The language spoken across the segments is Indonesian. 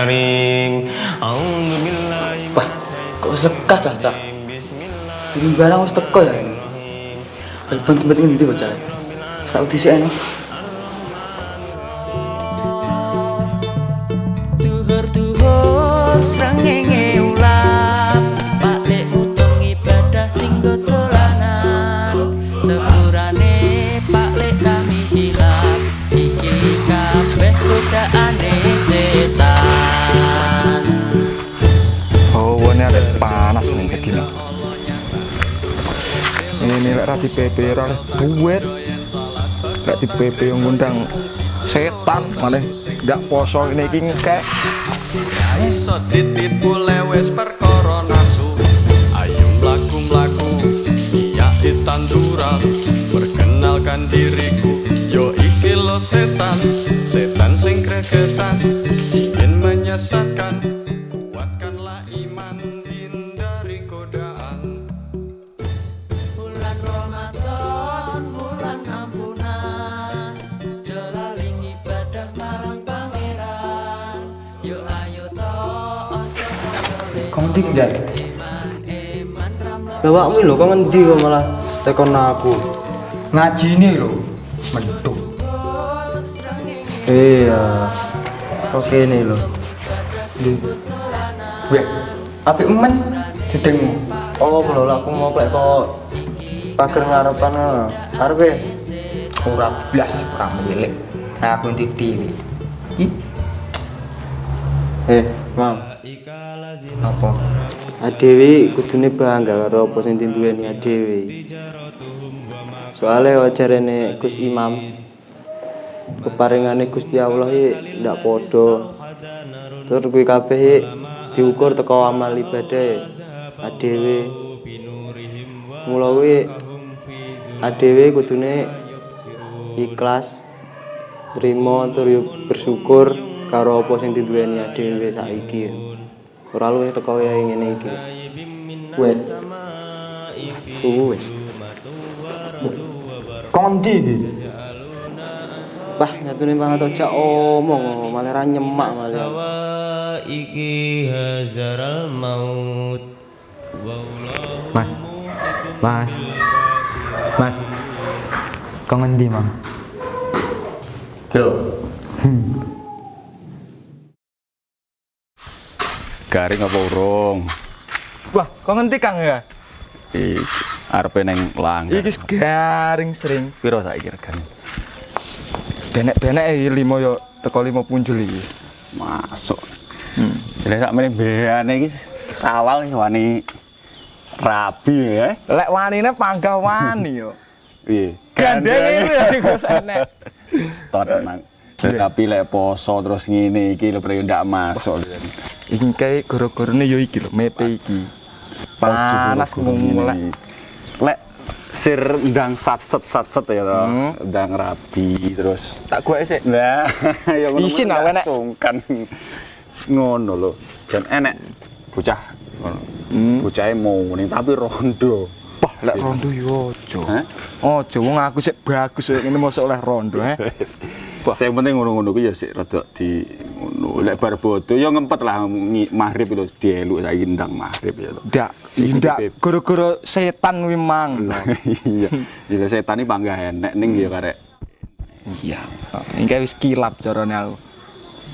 karim Wah, kok lekas cah Ini barang wis teko ya ini. Telepon tempat ini bocah. Sak dhisik eno. Tuhur-tuhur Ini lek rati PP ora oleh duit. Lek di PP ngundang setan malah nggak poso ini iki ngekek. iso ditipu lewes perkara nafsu ayo mlaku mlaku iya tanduran perkenalkan diriku yo iki lo setan setan sing gregetan ingin menyesatkan ndak? Eman ramlo Lah awakmu lho kok ngendi kok malah tekon aku. Ngaji ini lho. Mendung. Iya. Oke nih lho. Di. Wek. Apik men didengmu. Oh, lho aku mau plek kok pager ngarepan arep e. ora blas ora milik. Aku ntik dhewe. Ih. Eh, Mam. Apa? Adewi kudune bangga karo apa sing dinduweni Adewi. Soale wajarene Gus Imam keparingane Gusti Allah iki ndak padha. Tur kuwi kabeh diukur teko amal ibadah adewe. Mula kuwi adewe kudune ikhlas trima tur bersyukur karo apa sing diduweni adewe saiki. Ora luwih teko kaya ngene iki. Wes. Wes. Kondi iki. Wah, nyatune malah tok jak omong malah ra nyemak malah. sawaiki hazaral maut Mas. Mas. Mas. Kau ngendi, Mang? Garing apa urung? Wah, kok ngendi Kang ya? Iki arepe ning langgar. Iki garing sering. piro saiki regane? Benek-benek iki limo yo teko limo punjul iki. Masuk. Hmm. Jadi sak meneh beane iki sawal iki wani rabi ya. Lek wanine panggah wani yo. Piye? Gandeng itu ya enek. Tenang. Tapi lek poso terus ngene iki lho prek ndak masuk. Iki kae goro-gorone yo iki lho, mepe iki. Panas ngulek. Lek sir ndang satset satset ya to. Hmm. Ndang rabi terus Tak gue sik. Nah, ya ngono. Isin lah, enek. Sungkan ngono lho. Jan enek bocah ngono. Bocahe mau ning tapi rondo. Wah, lek rondo yo ojo. Ojo wong aku sik bagus koyo ngene mosok oleh rondo, eh. Wah, sing penting ngono-ngono kuwi ya sik rada di ngono. Lek bar bodo ya ngempet lah maghrib lho dieluk saiki ndang maghrib ya to. Ndak, ndak goro-goro setan kuwi mang. Iya. Ya setan iki panggah enek ning ya karek. Iya. Iki wis kilap carane aku.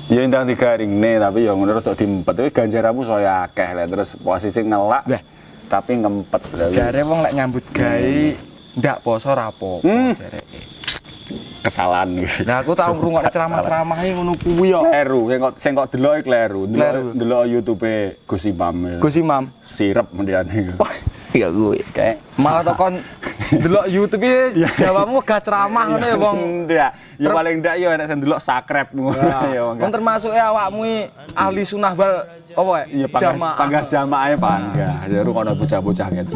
Ya ndang digaringne tapi ya ngono rada diempet. Tapi ganjaranmu saya akeh lek terus posisi ngelak. Lah. Tapi ngempet. Lah, Jare wong lek nyambut gawe ndak poso ra apa-apa Hmm. jareke. Kesalahan Nah, aku tau ngrungokne ceramah-ceramah e ngono kuwi yo. kleru sing kok sing kok delok iki kleru. Delok delok YouTube Gus Imam ya. Gus Imam. sirep mendiane Wah, iya gue. kayak Malah tokon delok YouTube iki jawamu gak ceramah ngono ya, Bang. ndak. Ya paling ndak ya nek sing delok sakrep ngono ya Wong Nah, termasuk ya awakmu iki ahli sunah wal apa ya? iya panggah panggah jamaah panggah ya rungono bocah-bocah gitu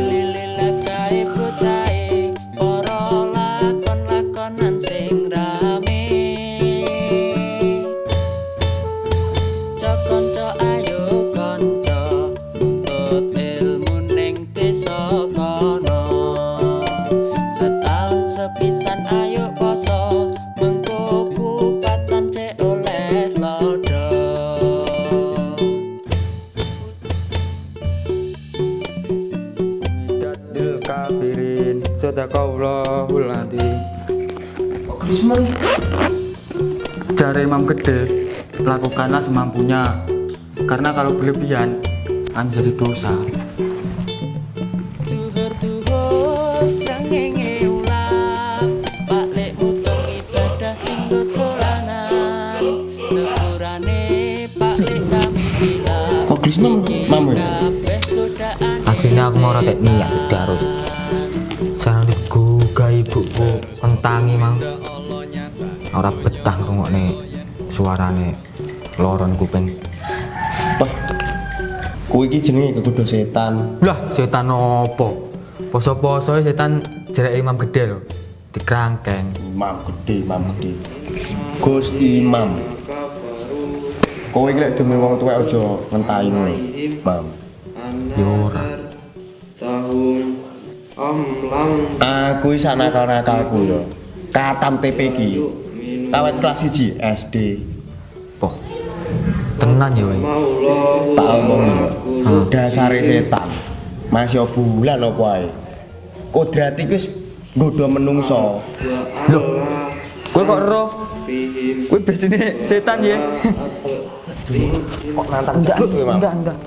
Sadaqallahul adzim. Jare Imam Gede Lakukanlah semampunya. Karena kalau berlebihan Kan jadi dosa Tuhur-tuhur srengenge ulang Balik mutung ibadah tinggal dolanan Sepurane Sentangi mang Ora betah rungokne Suarane Loron kuping Wah. Kuwi iki jenenge kekudu setan. Lah setan opo Poso-poso setan Jarak Imam Gede loh Dikerangkeng Imam gede, imam gede. Gus Imam. Kowe iki lek demi wong tuwek aja ngentahi ngono. Mam. Ya ora Aku iki sak nakal-nakalku ya. Katam TP iki. Kawet kelas 1 SD. Poh Tenan ya Tak omong ya. Dasare setan. Masih bulan apa ae. Kodrat iki wis nggodha menungso. Loh Kowe kok roh Kowe biasanya setan ya Kok nantang enggak? Enggak enggak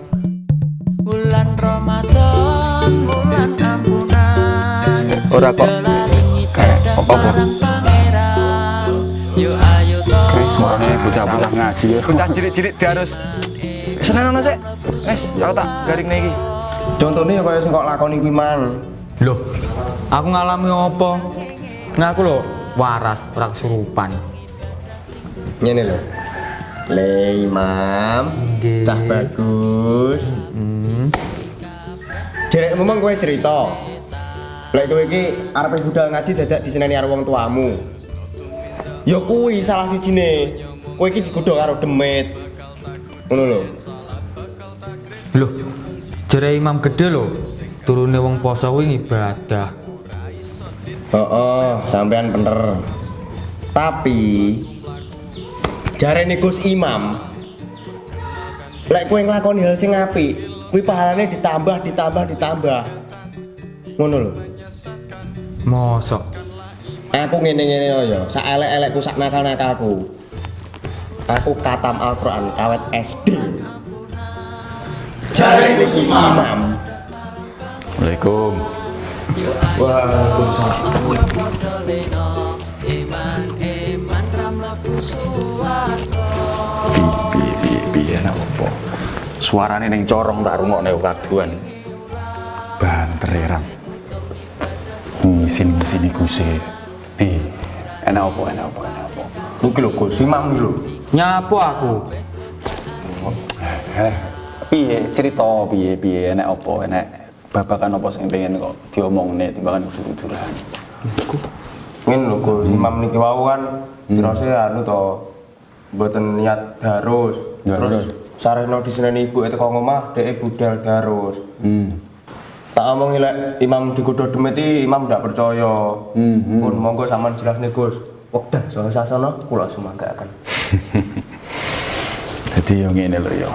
Bulan Ramadan, Ora kok. Kayak apa? ayo to Suarane bocah-bocah ngaji ya. Bocah cilik-cilik dia harus seneng ono sik. Wes, aku tak garing iki. Contohnya kaya sing kok lakoni kuwi mang. Loh Aku ngalami apa Ngaku loh Waras Ora kesurupan Ngene lho. Le Imam, cah bagus. Hmm Derek memang kowe cerita. Lek kowe iki arep budal ngaji dadak diseneni karo wong tuamu. Ya kuwi salah sijine. Kowe iki digodhog karo demit. Ngono lho. Loh Jare Imam Gede loh Turune wong poso kuwi ibadah Heeh, sampean bener. Tapi jarene Gus Imam lek kowe nglakoni hal sing apik, kuwi pahalane ditambah ditambah ditambah. Ngono lho. Mosok Aku ngene-ngene ya, sak elek-elekku sak nakal-nakalku. Aku katam Al-Qur'an kawet SD. Jarene Gus Imam. Waalaikum. Podoleno Iman iman ramlebu suwarga Piye piye piye nek opo. Suarane ning corong tak rungokne kaduan. Banter ya, Ram. Ngisin-ngisin iku sih. Piye? Enak opo enak opo enak opo. Iki lho Gus Imam iki lho. Nyapu aku Eh, piye cerita piye piye enak opo enak babakan opo sing pengen kok diomongne timbangan udur-uduran. Ngene lho Gus Imam niki wau kan dirose anu to mboten niat darus. Terus sarehno diseneni ibu teko ngomah dhek budal darus. Hmm. Tak omongi lek Imam digodho demit iki Imam ndak percaya. Pun monggo sampean jelasne Gus. Wekdal saha sasana kula sumanggaken. Jadi yang ini loh ya.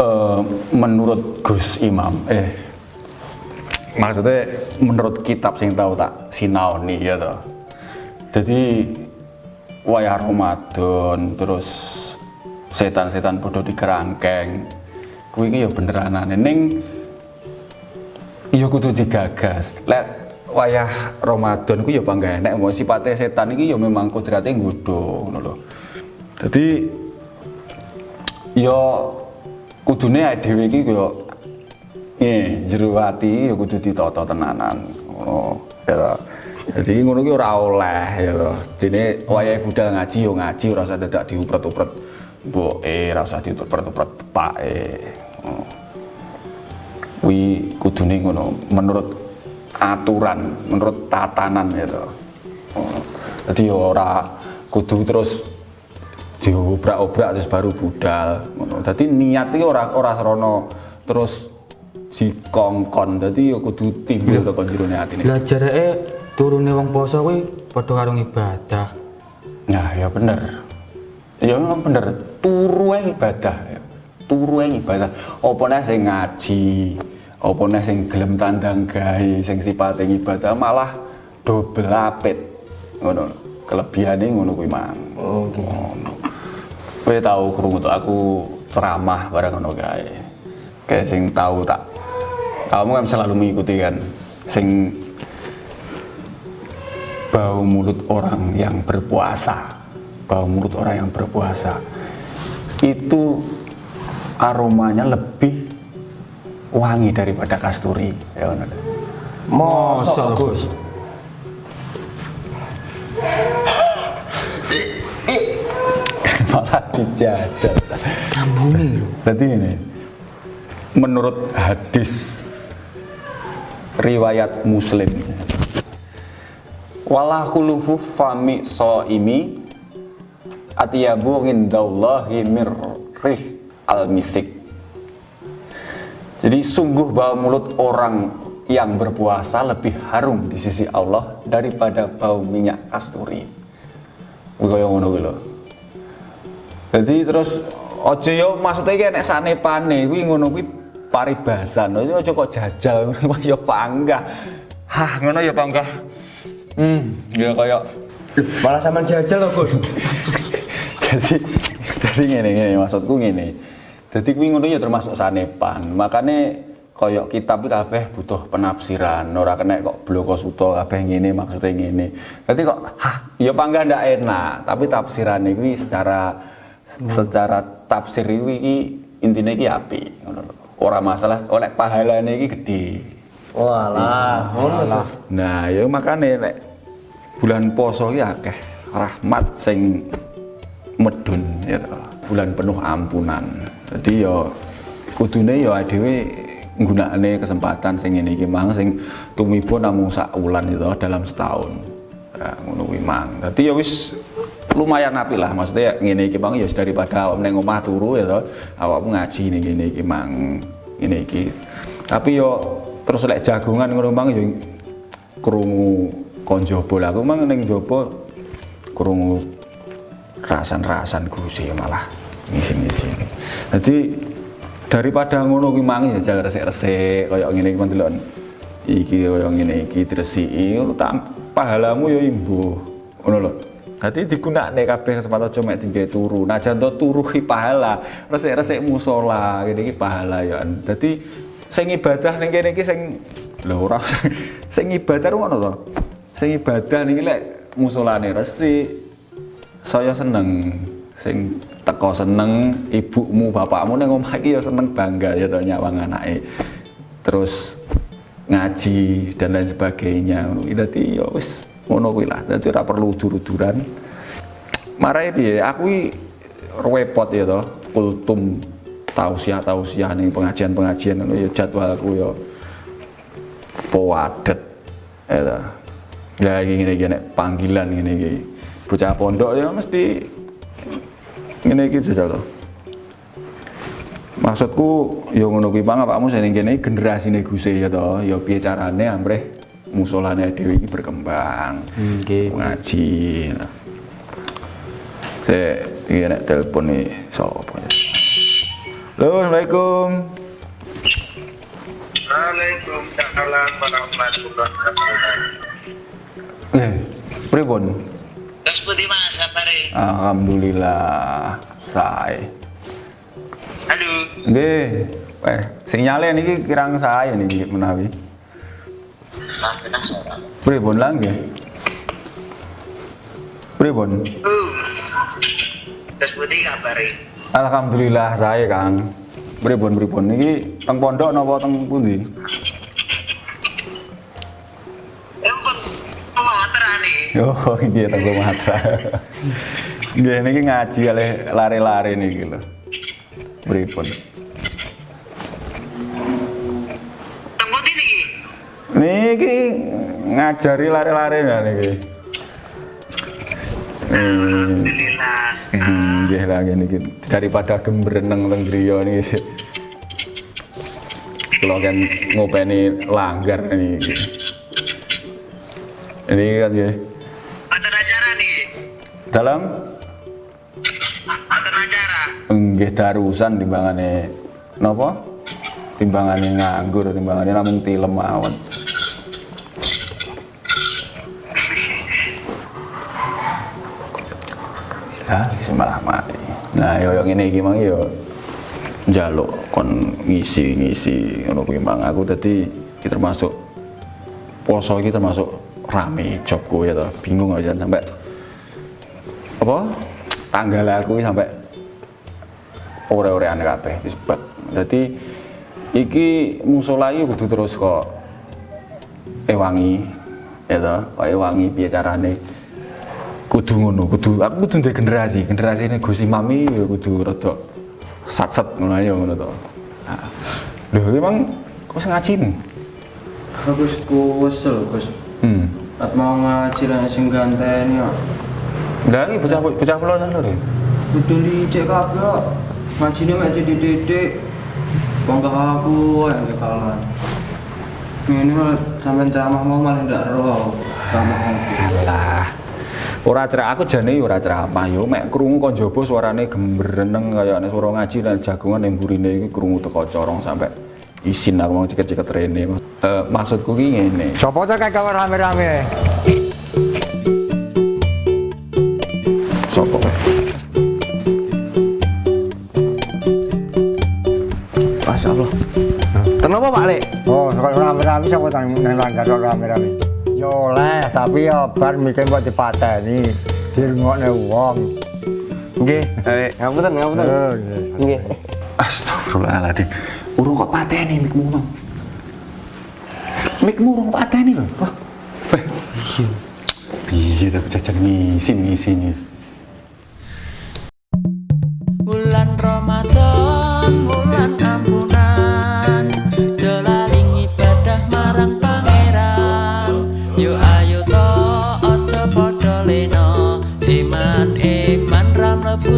Eh, menurut Gus Imam, eh maksudnya menurut kitab sing tahu tak sinaoni ya toh. Jadi wayah Ramadan terus setan-setan bodoh di kerangkeng. Kuwi iki ya beneran aneh ning iya kudu digagas. Lek wayah Ramadan ku ya bangga enek mau sipate setan iki ya memang kudrate nggodho ngono lho. Dadi ya kudune awake dhewe iki ya nggih jero ati ya kudu ditata tenanan ngono ya. Jadi ngono ki ora oleh ya toh. Dene wayahe budal ngaji ya ngaji ora usah dadak diupret-upret mboke ora usah dituper-tuper bapake ngono kuwi kudune ngono menurut aturan menurut tatanan gitu jadi ya ora kudu terus diobrak-obrak terus baru budal ngono dadi niat iki ora ora serono terus dikongkon dadi ya kudu timbul teko jerone atine Lah jareke turune wong poso kuwi padha karo ibadah. Nah, ya bener. Ya memang bener. Turu ibadah. ya. Turu ibadah. Apa nek sing ngaji, apa nek sing gelem tandang gawe, sing sipate ibadah malah double apit. Ngono. Kelebihane ngono kuwi mang. Oh, ngono. Kowe tau krungu aku ceramah bareng ngono kae. Kayak sing tahu tak kamu kan selalu mengikuti kan sing bau mulut orang yang berpuasa bau mulut orang yang berpuasa itu aromanya lebih wangi daripada kasturi. Ya benar Mosok Gus. malah dijajal. Ambune lho. jadi ini menurut hadis riwayat muslim wala khulufu fami soimi atiyabu indallahi mirrih al misik jadi sungguh bau mulut orang yang berpuasa lebih harum di sisi Allah daripada bau minyak kasturi. Jadi terus ojo yo maksudnya iki nek sanepane kuwi ngono kuwi paribasan. Ojo ojo kok jajal yo panggah. Hah, ngono ya panggah. Hmm, ya kaya Malah sampean jajal loh Gus. jadi jadi ngene ngene maksudku ngene. Jadi kuwi ngono ya termasuk sanepan. Makane kaya kitab iki kabeh butuh penafsiran. Ora kena kok bloko suto kabeh ngene maksudnya ngene. Jadi kok hah ya panggah ndak enak, tapi tafsirane kuwi secara secara tafsir iki intine iki apik ngono lho. Ora masalah oleh pahalane iki gede. Walah, ngono lah. Nah, ya makane nek bulan poso iki akeh rahmat sing medun ya toh. Bulan penuh ampunan. Jadi ya kudune ya dhewe nggunakane kesempatan sing ngene iki mang sing tumiba namung sak wulan itu dalam setahun. Ya, ngono kuwi mang. Dadi ya wis lumayan apik lah maksudnya ngene iki mang ya daripada awak ning omah turu ya toh awakmu ngaji ning ngene iki mang ngene iki. Tapi yo terus lek jagongan ngono mang yo krungu kon jaba lah aku mang ning jaba krungu rasan-rasan gusi malah ngisi-ngisi. Jadi daripada ngono kuwi mang ya jangan resik-resik kaya ngene iki ndelok iki kaya ngene iki tak pahalamu ya imbuh ngono lho. Dadi digunakne kabeh kesempatan aja mek tinggal turu. Najan to turu ki pahala, resik-resik musola ngene iki pahala ya. Dadi sing ibadah ning kene iki sing lho ora sing ibadah ngono to. Sing ibadah niki lek musolane resik saya seneng sing teko seneng ibumu bapakmu ning omah iki ya seneng bangga ya to nyawang anake. Terus ngaji dan lain sebagainya. Dadi ya wis ngono kuwi lah. Dadi ora perlu udur-uduran. Marai piye? Aku repot ya to kultum tausiah tausiah ning pengajian-pengajian ngono ya jadwalku ya forwarded ya ya iki nek panggilan ngene iki. Bocah pondok ya mesti ngene iki jajal to. Maksudku ya ngono kuwi pang awakmu sing kene generasine Guse ya to, ya piye carane amrih musolane dhewe iki berkembang. Nggih. Ngaji. Nah. Saya iki nek telepon nih sapa ya. Halo, Assalamualaikum. Waalaikumsalam warahmatullahi wabarakatuh. Eh, pripun? Terus putih mas, Alhamdulillah, sae. Halo. Nggih. Eh, sinyale niki kirang saya niki menawi. Pripun nggih? Pripun? Uh. Terus putih kabari. Alhamdulillah saya Kang. Pripun pripun niki teng pondok napa teng pundi? Oh, nggih teng Sumatera. Nggih niki ngaji oleh lari-lari niki lho. Pripun? Tembut ini ki. Niki ngajari lari-lari ya niki. Alhamdulillah. hmm, nggih lah ngene iki daripada gembreneng teng griya niki. Kula kan ngopeni langgar niki. Ini kan nggih. Dalam acara. nggih darusan timbangane napa? Timbangane nganggur, timbangane namung tilem mawon. Ya, wis malah mati. Nah, yo yo ngene iki mang yo njaluk kon ngisi-ngisi ngono kuwi mang aku dadi iki termasuk poso iki termasuk rame jobku ya toh. Bingung aja sampai apa? Tanggal aku sampai ore-orean kabeh wis bet. Dadi iki musola iki kudu terus kok ewangi ya toh, kok ewangi piye carane kudu ngono, kudu aku kudu ndek generasi, generasi ini Gus Imami ya kudu rada sat-set ngono ae ngono to. Nah, Lho emang kok wis ngaji nih? Aku wis kuwesel, Gus. Hmm. At mau ngaji sing ganteni kok. Lah iki bocah bocah kula sana lho. Kudu licik kabeh kok. Ngajine mek titik-titik. Bangga aku yang kalah. Ini sampai ceramah mau malah ndak roh. Ceramah aku. Lah. Ora cerak aku jane ora ceramah yo mek krungu kon jaba suarane gembreneng kaya nek suara ngaji dan jagungan yang burine iki krungu teko corong sampai isin aku mau ceket-ceket rene. Eh maksudku ki ngene. Sopo to kawan rame-rame? Kenapa Pak Lek? Oh, rame-rame siapa tang nang langgar rame-rame. Yo oleh, tapi ya bar mikir kok dipateni. Dirungokne wong. Nggih, Lek. Ngapunten, ngapunten. Oh, nggih. Astagfirullahaladzim. Urung kok pateni mikmu mang. Mikmu urung pateni lho. Wah. Iya. Iya, tapi jajan ngisi ngisi nih. iman iman ram lebu